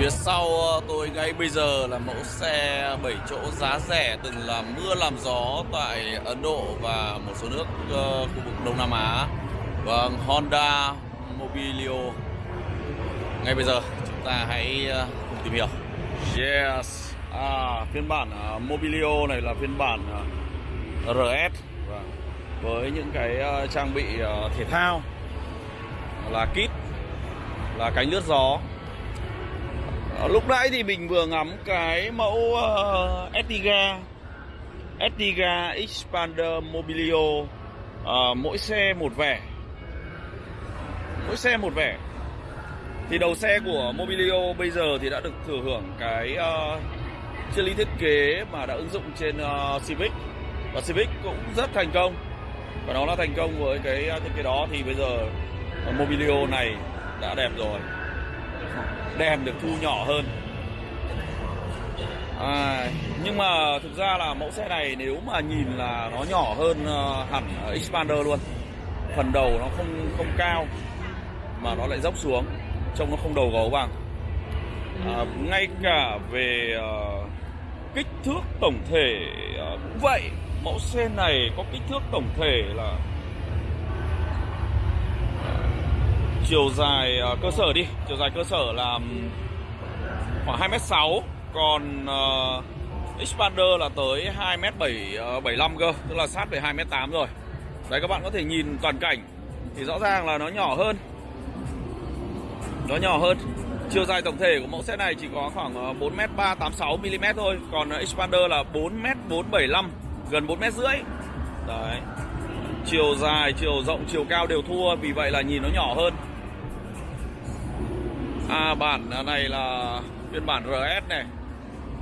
Phía sau ờ, tôi ngay bây giờ là mẫu xe 7 chỗ giá rẻ từng là mưa làm gió tại Ấn Độ và một số nước ờ, khu vực Đông Nam Á. Vâng, Honda Mobilio. Ngay bây giờ chúng ta hãy ờ, cùng tìm hiểu. Yes. À, phiên bản Mobilio này là phiên bản RS vâng. với những cái trang bị thể thao là kit là cánh lướt gió Ờ, lúc nãy thì mình vừa ngắm cái mẫu ờ, uh, Etiga Etiga Expander Mobilio. Uh, Mỗi xe một vẻ. Mỗi xe một vẻ. Thì đầu xe của Mobilio bây giờ thì đã được thừa hưởng cái uh, triết lý thiết kế mà đã ứng dụng trên uh, Civic. Và Civic cũng rất thành công. Và nó là thành công với cái thiết kế đó. Thì bây giờ uh, Mobilio này đã đẹp rồi đèn được thu nhỏ hơn. À, nhưng mà thực ra là mẫu xe này nếu mà nhìn là nó nhỏ hơn ờ, hẳn Xpander Expander luôn. Phần đầu nó không không cao mà nó lại dốc xuống trông nó không đầu gấu bằng à, ngay cả về uh, kích thước tổng thể uh, cũng vậy. Mẫu xe này có kích thước tổng thể là chiều dài à, cơ sở đi. Chiều dài cơ sở là khoảng 2m6 còn uh, Expander là tới 2m75 ờ, cơ tức là sát về 2m8 rồi. Đấy các bạn có thể nhìn toàn cảnh. Thì rõ ràng là nó nhỏ hơn. Nó nhỏ hơn. Chiều dài tổng thể của mẫu xe này chỉ có khoảng ờ, 4m386mm thôi. Còn xpander Expander là 4m475 gần 4m rưỡi. Đấy. Chiều dài chiều rộng chiều cao đều thua. Vì vậy là nhìn nó nhỏ hơn. À bản này là phiên bản RS này.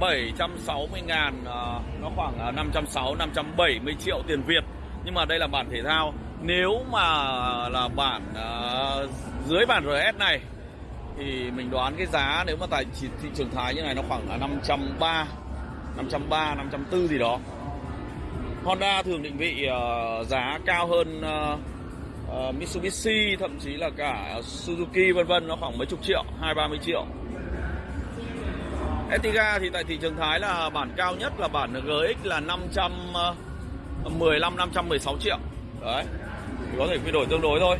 760 ngàn à, Nó khoảng à, 560 570 triệu tiền Việt. Nhưng mà đây là bản thể thao. Nếu mà là bản à, dưới bản RS này Thì mình đoán cái giá nếu mà tại thị thị trường Thái như này nó khoảng là 530 530, 540 gì đó. Honda thường định vị uh, giá cao hơn uh, Ờ, Mitsubishi thậm chí là cả Suzuki vân vân nó khoảng mấy chục triệu, hai ba mươi triệu. Etiga thì tại thị trường Thái là bản cao nhất là bản GX là 515 516 ờ, triệu. Đấy. Thì có thể quy đổi tương đối thôi.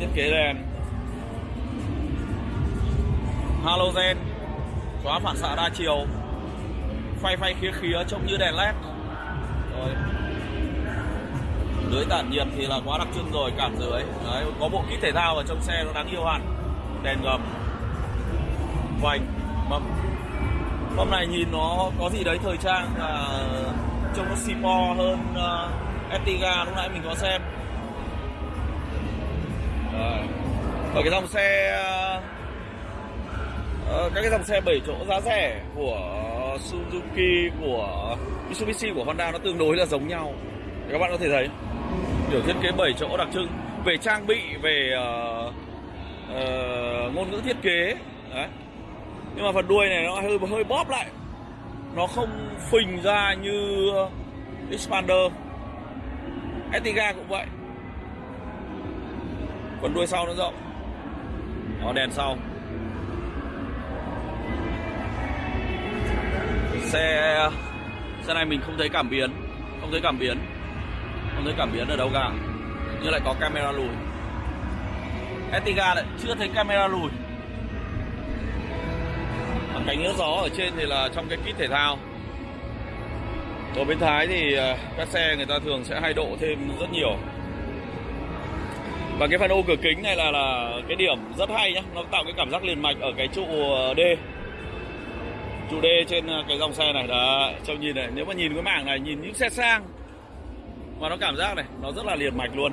Thiết kế đèn halogen xóa phản xạ đa chiều phay phay khía khía trông như đèn led rồi dưới tản nhiệt thì là quá đặc trưng rồi cảm dưới đấy có bộ kit thể thao ở trong xe nó đáng yêu hẳn. Đèn gầm vành mâm. Mâm này nhìn nó có gì đấy thời trang và trông nó xì hơn uh, Ertiga lúc nãy mình có xem. Đấy. ở cái dòng xe uh, các cái dòng xe 7 chỗ giá rẻ của Suzuki của Mitsubishi của Honda nó tương đối là giống nhau các bạn có thể thấy kiểu thiết kế 7 chỗ đặc trưng về trang bị về uh, uh, ngôn ngữ thiết kế. Đấy. Nhưng mà phần đuôi này nó hơi hơi bóp lại. Nó không phình ra như Expander Etiga cũng vậy. Phần đuôi sau nó rộng. Có đèn sau. Xe xe này mình không thấy cảm biến không thấy cảm biến không thấy cảm biến ở đâu cả. Nhưng lại có camera lùi. Etiga lại chưa thấy camera lùi. Còn cánh nước gió ở trên thì là trong cái kit thể thao. Ở bên Thái thì à, các xe người ta thường sẽ hay độ thêm rất nhiều. Và cái phần ô cửa kính này là là cái điểm rất hay nhá. Nó tạo cái cảm giác liền mạch ở cái trụ à, D. Trụ D trên à, cái dòng xe này. Đó trông nhìn này. Nếu mà nhìn cái mảng này, nhìn những xe sang mà nó cảm giác này, nó rất là liền mạch luôn.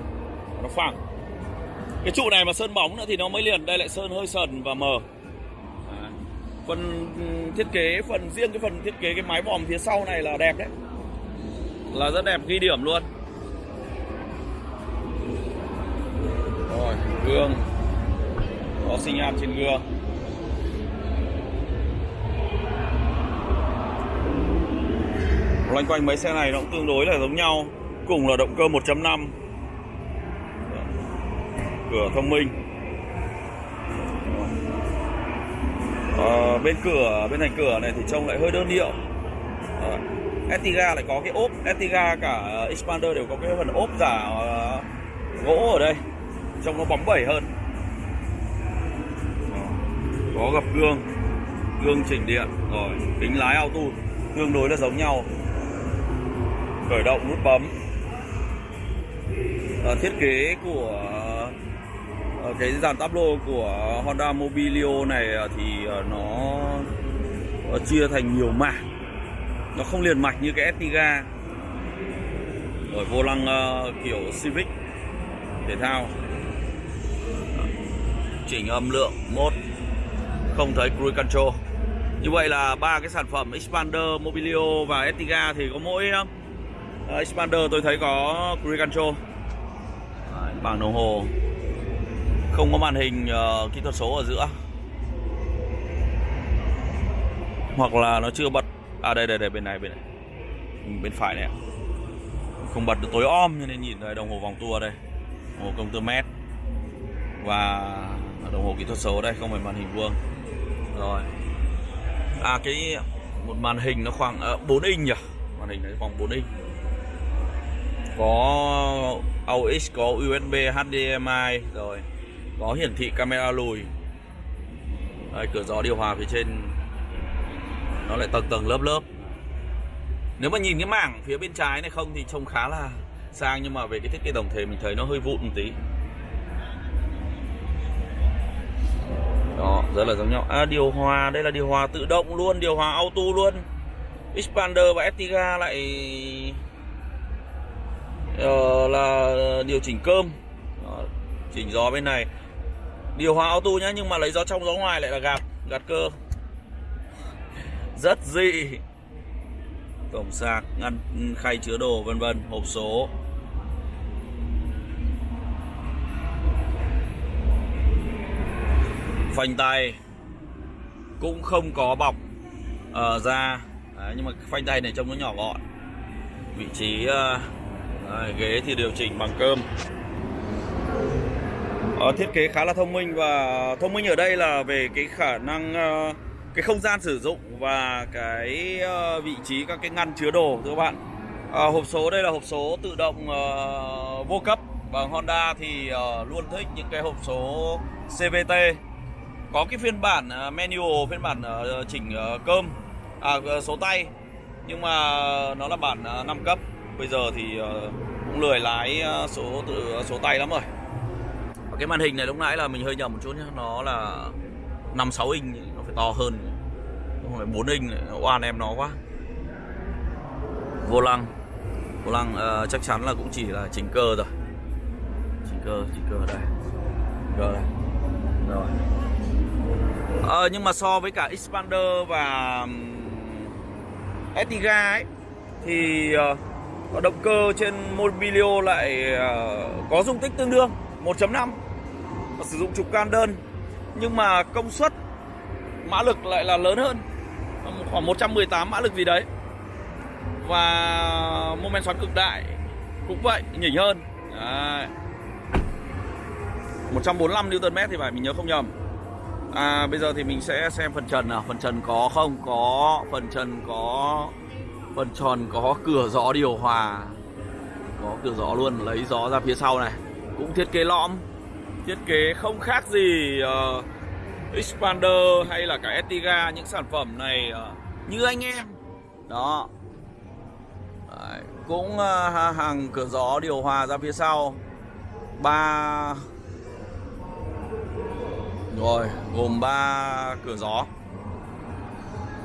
Nó phẳng. Cái trụ này mà sơn bóng nữa thì nó mới liền, đây lại sơn hơi sần và mờ. Phần thiết kế, phần, riêng cái phần thiết kế cái mái vòm phía sau này là đẹp đấy. Là rất đẹp, ghi điểm luôn. Rồi, gương. Có sinh nhan trên gương. Loanh quanh mấy xe này nó cũng tương đối là giống nhau cùng là động cơ 1.5 cửa thông minh. À, bên cửa bên thành cửa này thì trông lại hơi đơn điệu. Ờ, à, Etiga lại có cái ốp. Etiga cả ờ, Expander đều có cái phần ốp giả uh, gỗ ở đây. Trông nó bóng bẩy hơn. Có gập gương. Gương chỉnh điện. Rồi kính lái auto. Tương đối là giống nhau. Khởi động nút bấm uh, thiết kế của uh, cái dàn táp lô của Honda Mobilio này ờ, thì uh, nó uh, chia thành nhiều mảng. Nó không liền mạch như cái Etiga rồi vô lăng uh, kiểu Civic thể thao. Chỉnh âm lượng mốt không thấy cruise control. Như vậy là ba cái sản phẩm Expander, Mobilio và Etiga thì có mỗi uh, Ờ, Expander tôi thấy có cruise control Đấy, bảng đồng hồ. Không có màn hình uh, kỹ thuật số ở giữa. Hoặc là nó chưa bật. À đây đây đây bên này bên này. Bên phải này không bật được tối om cho nên nhìn thấy đồng hồ vòng tua đây. Đồng hồ công tơ mét. Và đồng hồ kỹ thuật số đây không phải màn hình vuông. Rồi. À cái một màn hình nó khoảng ờ, uh, 4 inch nhỉ? Màn hình này khoảng 4 inch có AUX có USB HDMI rồi có hiển thị camera lùi. Đây, cửa gió điều hòa phía trên. Nó lại tầng tầng lớp lớp. Nếu mà nhìn cái mảng phía bên trái này không thì trông khá là sang nhưng mà về cái thiết kế tổng thể mình thấy nó hơi vụn một tí. Đó rất là giống nhau. À, điều hòa đây là điều hòa tự động luôn điều hòa auto luôn. Expander và estiga lại uh, là điều chỉnh cơm. Đó, chỉnh gió bên này. Điều hòa auto nhá nhưng mà lấy gió trong gió ngoài lại là gạt gạt cơ. Rất dị. Cổng sạc ngăn khay chứa đồ vân vân hộp số. Phanh tay. Cũng không có bọc ở uh, da. Đấy, nhưng mà phanh tay này trông nó nhỏ gọn. Vị trí uh, Đấy, ghế thì điều chỉnh bằng cơm. À, thiết kế khá là thông minh và thông minh ở đây là về cái khả năng uh, cái không gian sử dụng và cái uh, vị trí các cái ngăn chứa đồ các bạn. À, hộp số đây là hộp số tự động uh, vô cấp và Honda thì uh, luôn thích những cái hộp số CVT có cái phiên bản uh, manual phiên bản uh, chỉnh uh, cơm à, số tay nhưng mà nó là bản uh, 5 cấp bây giờ thì ờ, cũng lười lái ờ, số tự ờ, số tay lắm rồi. Và cái màn hình này lúc nãy là mình hơi nhầm một chút nhé nó là 5 6 inch nó phải to hơn. Không phải 4 inch oan em nó quá. Vô lăng. Vô lăng uh, chắc chắn là cũng chỉ là chỉnh cơ rồi. Chỉnh cơ chỉnh cơ đây. Đây cơ đây. Rồi. À, nhưng mà so với cả Expander và Etiga ấy thì uh, động cơ trên Mobilio lại ờ, có dung tích tương đương 1.5 và sử dụng trục can đơn. Nhưng mà công suất mã lực lại là lớn hơn. Khoảng 118 mã lực gì đấy. Và mô men xoắn cực đại cũng vậy nhỉnh hơn. Đấy. 145 Nm thì phải mình nhớ không nhầm. À, bây giờ thì mình sẽ xem phần trần nào. Phần trần có không? Có phần trần có phần tròn có cửa gió điều hòa. Có cửa gió luôn lấy gió ra phía sau này. Cũng thiết kế lõm. Thiết kế không khác gì ờ, uh, Expander hay là cả Etiga những sản phẩm này uh, như anh em. Đó. Đấy, cũng uh, hàng cửa gió điều hòa ra phía sau. Ba. Rồi gồm ba cửa gió.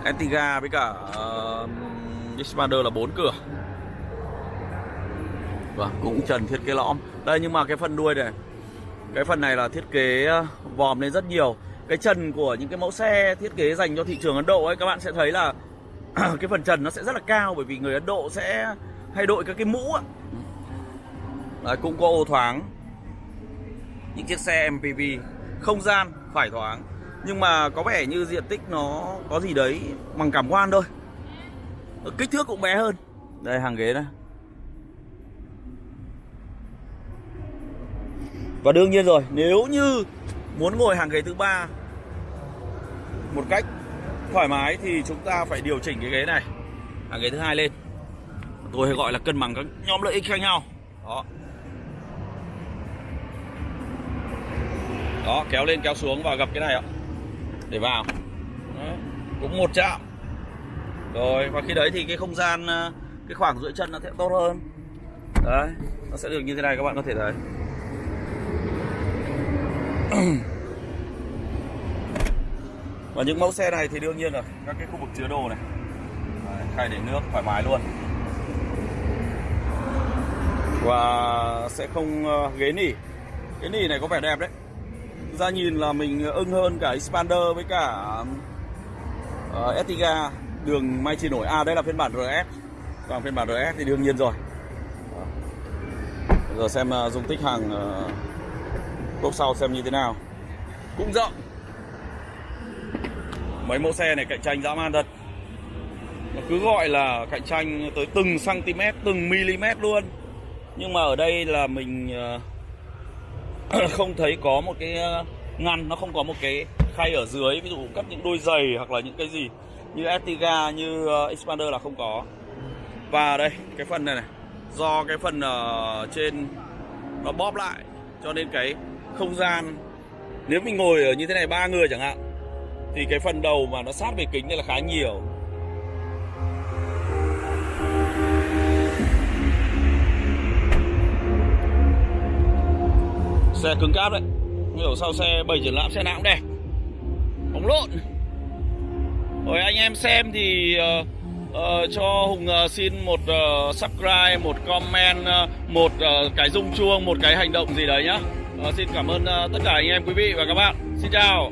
Etiga với cả uh, Spider là bốn cửa. Và cũng trần thiết kế lõm. Đây nhưng mà cái phần đuôi này Cái phần này là thiết kế ờ, vòm lên rất nhiều. Cái trần của những cái mẫu xe thiết kế dành cho thị trường Ấn Độ ấy Các bạn sẽ thấy là cái phần trần nó sẽ rất là cao Bởi vì người Ấn Độ sẽ hay đội các cái mũ Đấy, cũng có ô thoáng. Những chiếc xe MPV Không gian phải thoáng. Nhưng mà có vẻ như diện tích nó có gì đấy bằng cảm quan thôi. Kích thước cũng bé hơn. Đây, hàng ghế đây Và đương nhiên rồi, Nếu như muốn ngồi hàng ghế thứ ba Một cách thoải mái thì chúng ta phải điều chỉnh cái ghế này, hàng ghế thứ hai lên. Tôi hay gọi là cân bằng các nhóm lợi ích khác nhau. Đó. Đó, kéo lên, kéo xuống và gập cái này ạ. Để vào. Đó. cũng một chạm rồi và khi đấy thì cái không gian ờ, cái khoảng giữa chân nó sẽ tốt hơn. Đấy nó sẽ được như thế này các bạn có thể thấy. Và những mẫu xe này thì đương nhiên rồi các cái khu vực chứa đồ này. Đấy, khay để nước thoải mái luôn. Và sẽ không ờ, ghế nỉ. Cái nỉ này có vẻ đẹp đấy. Ra nhìn là mình ưng hơn cả Expander với cả ờ, uh, Etiga đường may chỉ nổi. À đây là phiên bản RS còn phiên bản RS thì đương nhiên rồi. Bây giờ xem uh, dung tích hàng à, uh, cốp sau xem như thế nào. Cũng rộng. Mấy mẫu xe này cạnh tranh dã man thật. Nó cứ gọi là cạnh tranh tới từng cm từng mm luôn. Nhưng mà ở đây là mình uh, không thấy có một cái ngăn nó không có một cái khay ở dưới. Ví dụ cắt những đôi giày hoặc là những cái gì như Etiga, như ờ, Expander là không có. Và đây cái phần này này. Do cái phần ở trên nó bóp lại cho nên cái không gian nếu mình ngồi ở như thế này ba người chẳng hạn thì cái phần đầu mà nó sát về kính này là khá nhiều. Xe cứng cáp đấy. Hiểu sau xe bảy triển lãm xe nào cũng đẹp. Bóng lộn rồi anh em xem thì uh, uh, cho hùng uh, xin một uh, subscribe một comment uh, một uh, cái rung chuông một cái hành động gì đấy nhá. Uh, xin cảm ơn uh, tất cả anh em quý vị và các bạn. Xin chào.